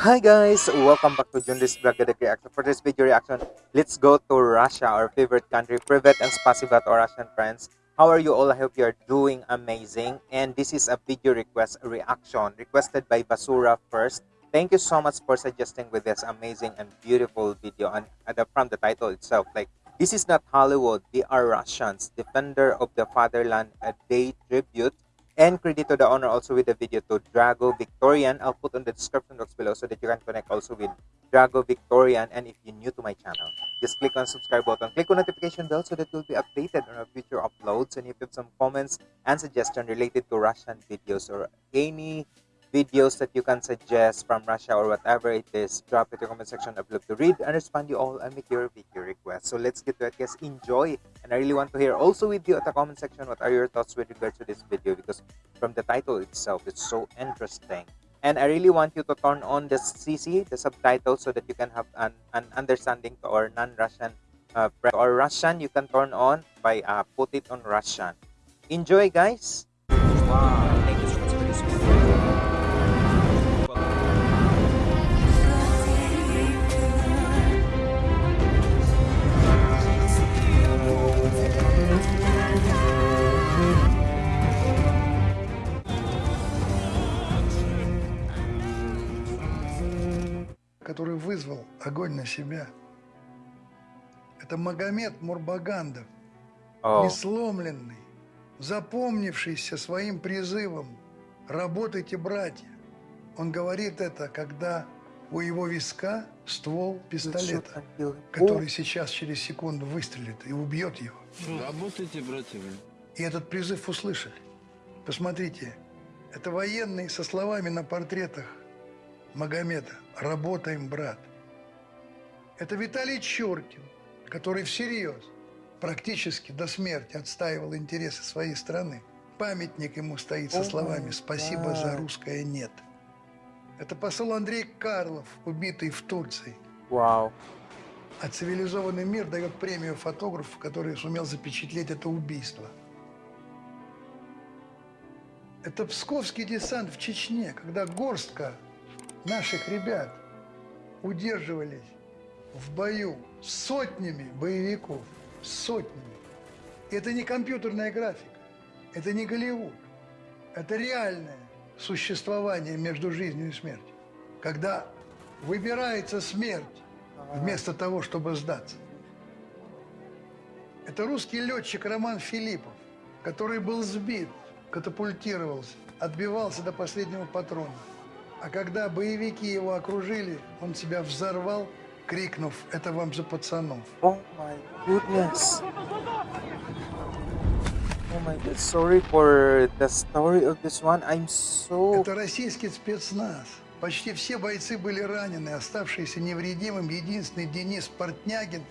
Hi guys, welcome back to Junris Bragadag Reaction. For this video reaction, let's go to Russia, our favorite country. Privet and spasiba to our Russian friends. How are you all? I hope you are doing amazing. And this is a video request reaction requested by Basura first. Thank you so much for suggesting with this amazing and beautiful video and from the title itself. Like, this is not Hollywood, they are Russians, defender of the fatherland, a day tribute and credit to the owner also with the video to Drago Victorian. I'll put on the description box below so that you can connect also with Drago Victorian. And if you're new to my channel, just click on subscribe button. Click on notification bell so that you'll be updated on our future uploads. And if you have some comments and suggestions related to Russian videos or any videos that you can suggest from Russia or whatever it is, drop it in the comment section. I'd love to read and respond you all and make your video request. So let's get to it, guys. Enjoy. And I really want to hear also with you at the comment section what are your thoughts with regards to this video because from the title itself, it's so interesting. And I really want you to turn on the CC, the subtitle, so that you can have an, an understanding to our non-Russian uh, or Russian, you can turn on by uh, put it on Russian. Enjoy, guys. Wow. Который вызвал огонь на себя. Это Магомед Мурбагандов, oh. несломленный, запомнившийся своим призывом «Работайте, братья». Он говорит это, когда у его виска ствол пистолета, который сейчас через секунду выстрелит и убьет его. Работайте, братья. И этот призыв услышали. Посмотрите, это военные со словами на портретах Магомеда «Работаем, брат». Это Виталий Чуркин, который всерьез, практически до смерти отстаивал интересы своей страны. Памятник ему стоит со словами «Спасибо за русское нет». Это посол Андрей Карлов, убитый в Турции. Вау. А цивилизованный мир дает премию фотографу, который сумел запечатлеть это убийство. Это псковский десант в Чечне, когда горстка наших ребят удерживались в бою сотнями боевиков, сотнями. это не компьютерная графика, это не Голливуд, это реальное существование между жизнью и смертью. Когда выбирается смерть вместо того, чтобы сдаться. Это русский летчик Роман Филиппов, который был сбит, катапультировался, отбивался до последнего патрона. А когда боевики его окружили, он себя взорвал, крикнув «Это вам за пацанов!» Oh my goodness! Oh my god, sorry for the story of this one. I'm so... Это российский спецназ. Почти все бойцы были ранены, оставшийся невредимым единственный Денис Портнягин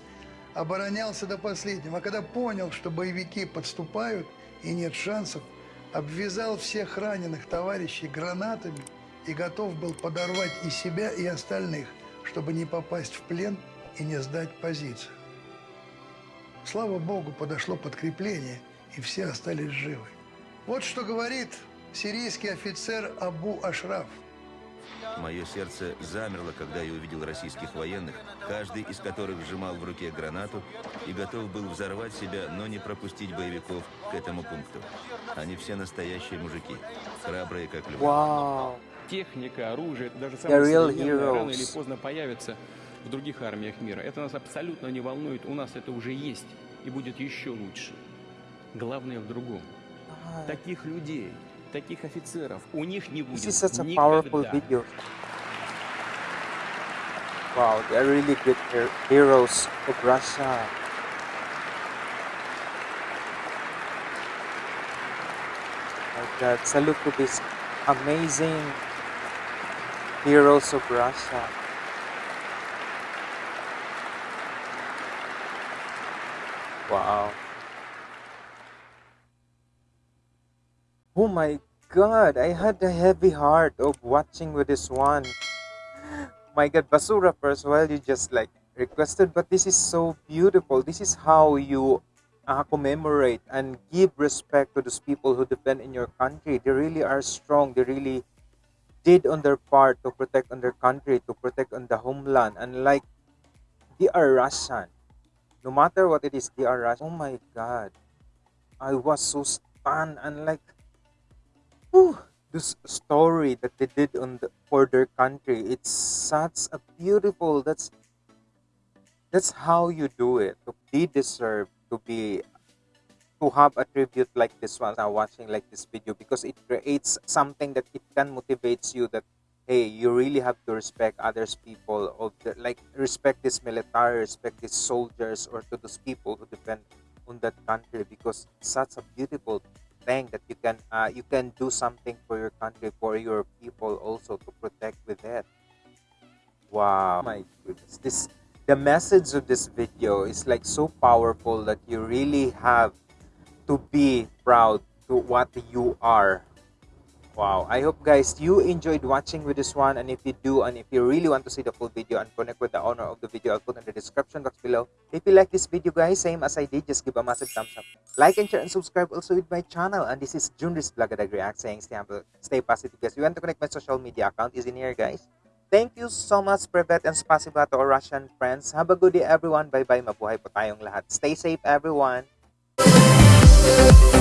оборонялся до последнего. А когда понял, что боевики подступают и нет шансов, обвязал всех раненых товарищей гранатами – и готов был подорвать и себя, и остальных, чтобы не попасть в плен и не сдать позицию. Слава Богу, подошло подкрепление, и все остались живы. Вот что говорит сирийский офицер Абу Ашраф. Мое сердце замерло, когда я увидел российских военных, каждый из которых сжимал в руке гранату и готов был взорвать себя, но не пропустить боевиков к этому пункту. Они все настоящие мужики, храбрые как львы. Wow техника, оружие, даже самое современное рано или поздно появится в других армиях мира. Это нас абсолютно не волнует, у нас это уже есть и будет еще лучше. Главное в другом. Таких людей, таких офицеров, у них не будет никогда. Wow, they are really good heroes of Russia. My God, salute to this amazing Heroes of Russia. Wow. Oh my god, I had a heavy heart of watching with this one. My god, Basura first, well, you just like requested, but this is so beautiful. This is how you uh, commemorate and give respect to those people who defend in your country. They really are strong. They really did on their part to protect on their country, to protect on the homeland, and like they are Russian. No matter what it is, they are Russian. Oh my God, I was so stunned and like, whew, this story that they did on the, for their country. It's such a beautiful. That's that's how you do it. They deserve to be to have a tribute like this one now watching like this video because it creates something that it can motivates you that hey you really have to respect others people of the like respect this military respect these soldiers or to those people who depend on that country because such a beautiful thing that you can uh, you can do something for your country for your people also to protect with it. Wow. My goodness. This the message of this video is like so powerful that you really have to be proud to what you are wow i hope guys you enjoyed watching with this one and if you do and if you really want to see the full video and connect with the owner of the video i'll put in the description box below if you like this video guys same as i did just give a massive thumbs up like and share and subscribe also with my channel and this is junris Blagadag react saying stay humble stay positive guys you want to connect my social media account is in here guys Thank you so much, Privet and Spasiba to our Russian friends. Have a good day, everyone. Bye-bye. Mabuhay po tayong lahat. Stay safe, everyone. Thank